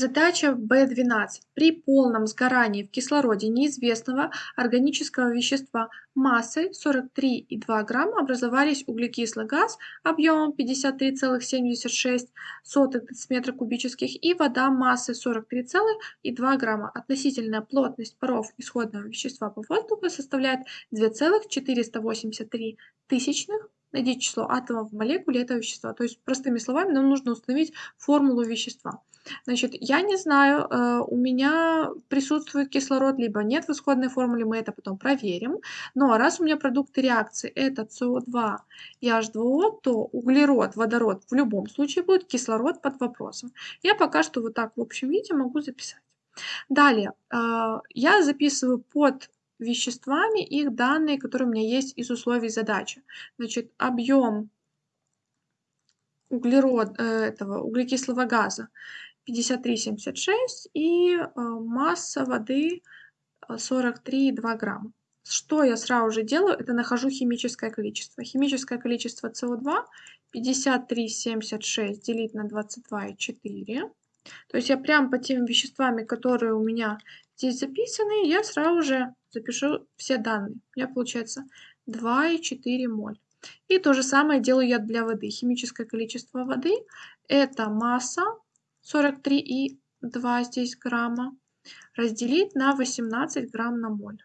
Задача B12. При полном сгорании в кислороде неизвестного органического вещества массой 43,2 грамма образовались углекислый газ объемом 53,76 дециметра кубических и вода массой 43,2 грамма. Относительная плотность паров исходного вещества по воздуху составляет 2,483 тысячных найдите число атомов в молекуле этого вещества. То есть, простыми словами, нам нужно установить формулу вещества. Значит, я не знаю, э, у меня присутствует кислород, либо нет в исходной формуле, мы это потом проверим. Но раз у меня продукты реакции это СО2 и H2O, то углерод, водород в любом случае будет кислород под вопросом. Я пока что вот так в общем виде могу записать. Далее, э, я записываю под веществами их данные, которые у меня есть из условий задачи. Значит, объем углерод, э, этого углекислого газа 53,76 и э, масса воды 43,2 э, грамма. Что я сразу же делаю, это нахожу химическое количество. Химическое количество СО2 53,76 делить на 22,4. То есть я прям по тем веществами, которые у меня здесь записаны, я сразу же запишу все данные. У меня получается 2,4 моль. И то же самое делаю я для воды. Химическое количество воды – это масса 43,2 здесь грамма разделить на 18 грамм на моль.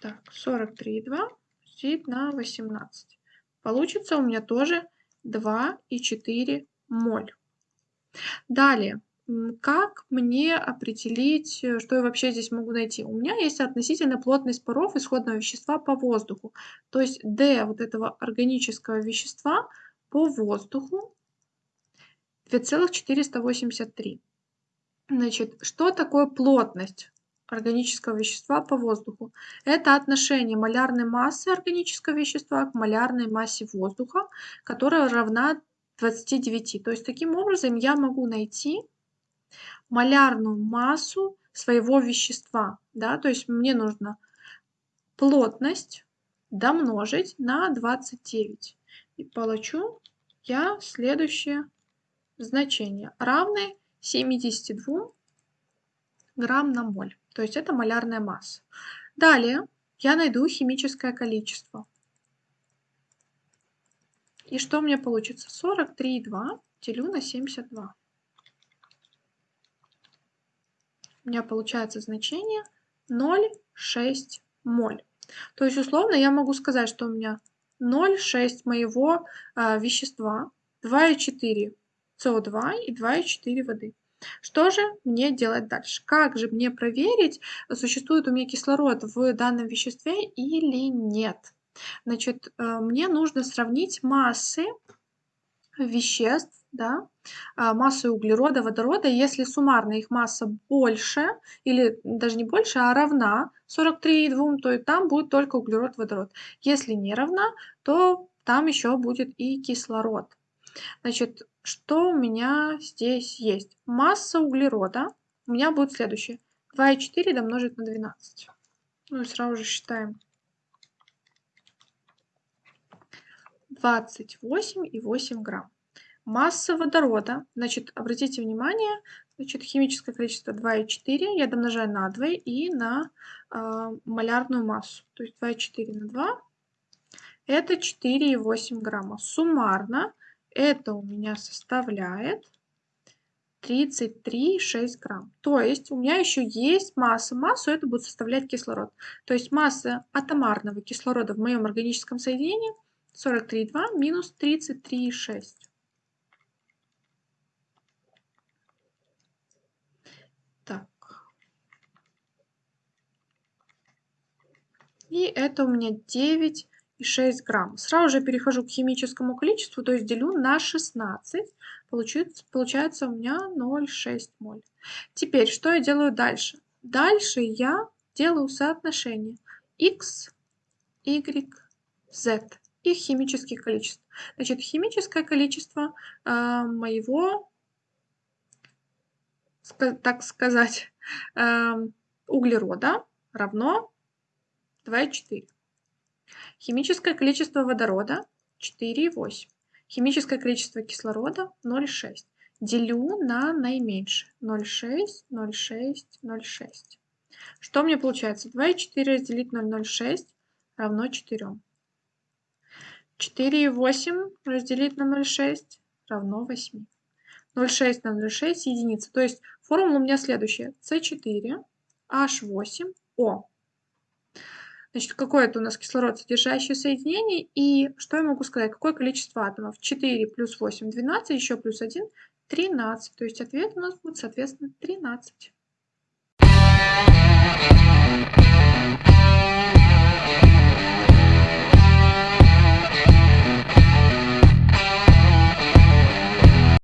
Так, 43,2 разделить на 18. Получится у меня тоже 2,4 моль. Далее, как мне определить, э, что я вообще здесь могу найти? У меня есть относительная плотность паров исходного вещества по воздуху. То есть D вот этого органического вещества по воздуху 2,483. Значит, что такое плотность органического вещества по воздуху? Это отношение малярной массы органического вещества к малярной массе воздуха, которая равна 29. То есть таким образом я могу найти малярную массу своего вещества. Да? То есть мне нужно плотность домножить на 29. И получу я следующее значение. Равное 72 грамм на моль. То есть это малярная масса. Далее я найду химическое количество. И что у меня получится? 43,2 делю на 72. У меня получается значение 0,6 моль. То есть условно я могу сказать, что у меня 0,6 моего э, вещества, 2,4 СО2 и 2,4 воды. Что же мне делать дальше? Как же мне проверить, существует у меня кислород в данном веществе или нет? Значит, э, мне нужно сравнить массы веществ, да, а, массы углерода, водорода, если суммарно их масса больше, или даже не больше, а равна 43,2, то и там будет только углерод, водород. Если не равна, то там еще будет и кислород. Значит, что у меня здесь есть? Масса углерода у меня будет следующее. 2,4 домножить на 12. Ну и сразу же считаем. 28,8 грамм. Масса водорода, значит, обратите внимание, значит, химическое количество 2,4 я домножаю на 2 и на э, малярную массу. То есть 2,4 на 2 это 4,8 грамма. Суммарно это у меня составляет 33,6 грамм. То есть у меня еще есть масса. Массу это будет составлять кислород. То есть масса атомарного кислорода в моем органическом соединении 43,2 минус 33,6. И это у меня 9,6 грамм. Сразу же перехожу к химическому количеству, то есть делю на 16. Получается, получается у меня 0,6 моль. Теперь, что я делаю дальше? Дальше я делаю соотношение x, y, z. Их химических количеств. Значит, химическое количество э, моего, так сказать, э, углерода равно 2,4. Химическое количество водорода 4,8. Химическое количество кислорода 0,6. делю на наименьшее. 0,6, 0,6, 0,6. Что мне получается? 2,4 разделить на 0,06 равно 4. 4,8 разделить на 0,6 равно 8. 0,6 на 0,6 единица. То есть формула у меня следующая. С4, H8, O. Значит, какое это у нас кислород содержащее соединение? И что я могу сказать? Какое количество атомов? 4 плюс 8, 12, еще плюс 1, 13. То есть ответ у нас будет, соответственно, 13.